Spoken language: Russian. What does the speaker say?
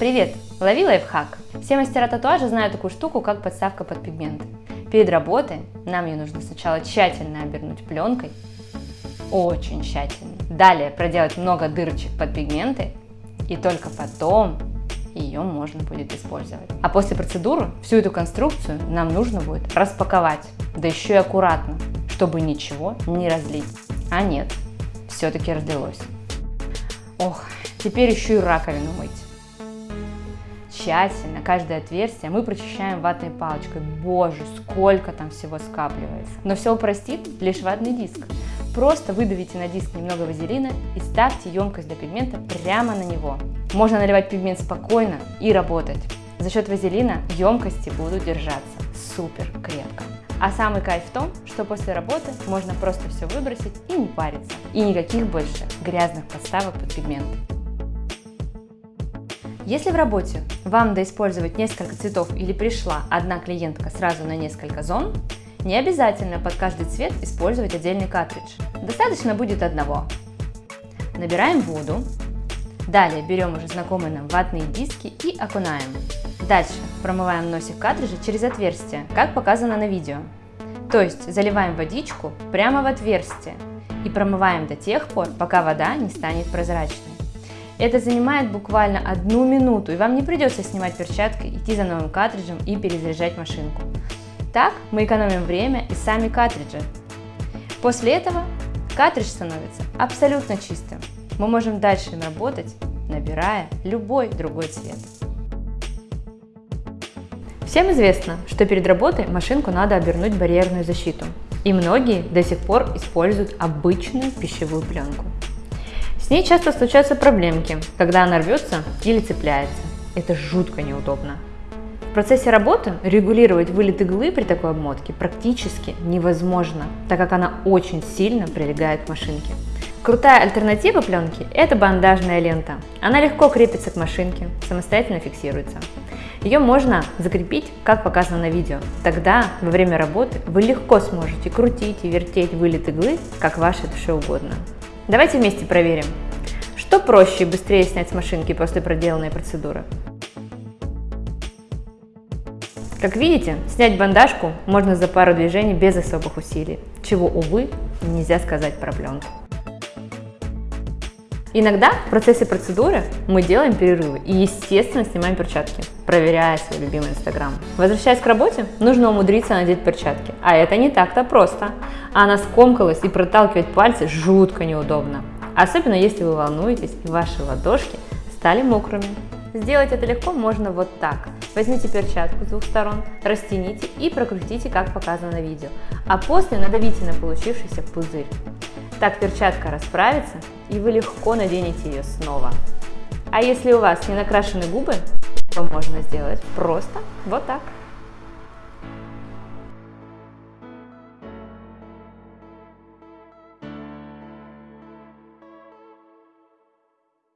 Привет! Лови лайфхак! Все мастера татуажа знают такую штуку, как подставка под пигмент. Перед работой нам ее нужно сначала тщательно обернуть пленкой, очень тщательно. Далее проделать много дырочек под пигменты, и только потом ее можно будет использовать. А после процедуры всю эту конструкцию нам нужно будет распаковать, да еще и аккуратно, чтобы ничего не разлить. А нет, все-таки разлилось. Ох, теперь еще и раковину мыть. Тщательно каждое отверстие мы прочищаем ватной палочкой. Боже, сколько там всего скапливается. Но все упростит лишь ватный диск. Просто выдавите на диск немного вазелина и ставьте емкость для пигмента прямо на него. Можно наливать пигмент спокойно и работать. За счет вазелина емкости будут держаться супер крепко. А самый кайф в том, что после работы можно просто все выбросить и не париться. И никаких больше грязных подставок под пигмент. Если в работе вам надо использовать несколько цветов или пришла одна клиентка сразу на несколько зон, не обязательно под каждый цвет использовать отдельный картридж. Достаточно будет одного. Набираем воду. Далее берем уже знакомые нам ватные диски и окунаем. Дальше промываем носик картриджа через отверстие, как показано на видео. То есть заливаем водичку прямо в отверстие и промываем до тех пор, пока вода не станет прозрачной. Это занимает буквально одну минуту, и вам не придется снимать перчатки, идти за новым картриджем и перезаряжать машинку. Так мы экономим время и сами картриджи. После этого картридж становится абсолютно чистым. Мы можем дальше им работать, набирая любой другой цвет. Всем известно, что перед работой машинку надо обернуть барьерную защиту. И многие до сих пор используют обычную пищевую пленку. С ней часто случаются проблемки, когда она рвется или цепляется. Это жутко неудобно. В процессе работы регулировать вылет иглы при такой обмотке практически невозможно, так как она очень сильно прилегает к машинке. Крутая альтернатива пленки – это бандажная лента. Она легко крепится к машинке, самостоятельно фиксируется. Ее можно закрепить, как показано на видео. Тогда во время работы вы легко сможете крутить и вертеть вылет иглы, как вашей душе угодно. Давайте вместе проверим, что проще и быстрее снять с машинки после проделанной процедуры. Как видите, снять бандажку можно за пару движений без особых усилий, чего, увы, нельзя сказать про пленку. Иногда в процессе процедуры мы делаем перерывы и, естественно, снимаем перчатки, проверяя свой любимый инстаграм. Возвращаясь к работе, нужно умудриться надеть перчатки, а это не так-то просто. Она скомкалась и проталкивать пальцы жутко неудобно. Особенно если вы волнуетесь и ваши ладошки стали мокрыми. Сделать это легко можно вот так. Возьмите перчатку с двух сторон, растяните и прокрутите, как показано на видео. А после надавите на получившийся пузырь. Так перчатка расправится и вы легко наденете ее снова. А если у вас не накрашены губы, то можно сделать просто вот так.